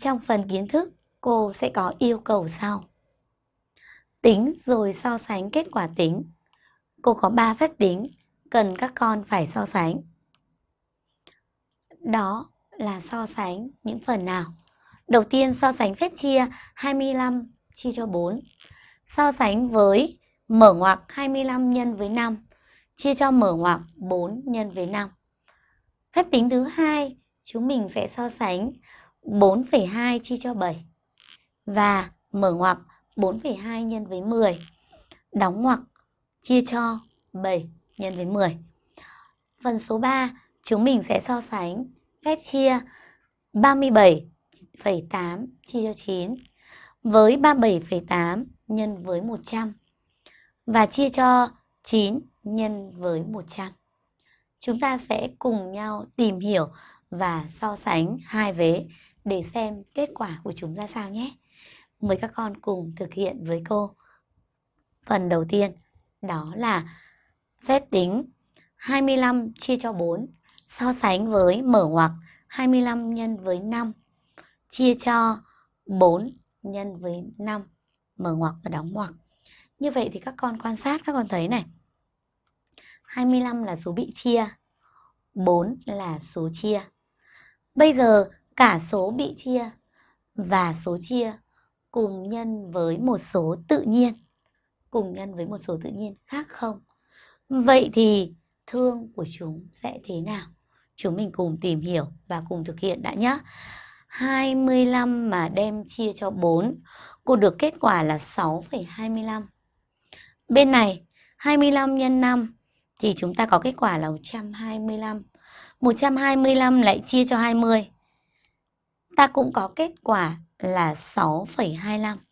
Trong phần kiến thức, cô sẽ có yêu cầu sau. Tính rồi so sánh kết quả tính. Cô có 3 phép tính cần các con phải so sánh. Đó là so sánh những phần nào? Đầu tiên so sánh phép chia 25 chia cho 4. So sánh với mở ngoặc 25 nhân với 5 chia cho mở ngoặc 4 nhân với 5. Phép tính thứ hai, chúng mình sẽ so sánh 4,2 chia cho 7 và mở ngoặc 4,2 nhân với 10. Đóng ngoặc chia cho 7 nhân với 10. Phần số 3, chúng mình sẽ so sánh phép chia 37,8 chia cho 9 với 37,8 nhân với 100 và chia cho 9 nhân với 100. Chúng ta sẽ cùng nhau tìm hiểu và so sánh hai vế để xem kết quả của chúng ra sao nhé. Mời các con cùng thực hiện với cô. Phần đầu tiên đó là phép tính 25 chia cho 4 so sánh với mở ngoặc 25 nhân với 5 chia cho 4 nhân với 5 mở ngoặc và đóng ngoặc. Như vậy thì các con quan sát các con thấy này. 25 là số bị chia, 4 là số chia. Bây giờ cả số bị chia và số chia cùng nhân với một số tự nhiên. Cùng nhân với một số tự nhiên khác không? Vậy thì thương của chúng sẽ thế nào? Chúng mình cùng tìm hiểu và cùng thực hiện đã nhé. 25 mà đem chia cho 4, cô được kết quả là 6,25. Bên này 25 nhân 5 thì chúng ta có kết quả là 125. 125 lại chia cho 20. Ta cũng có kết quả là 6,25.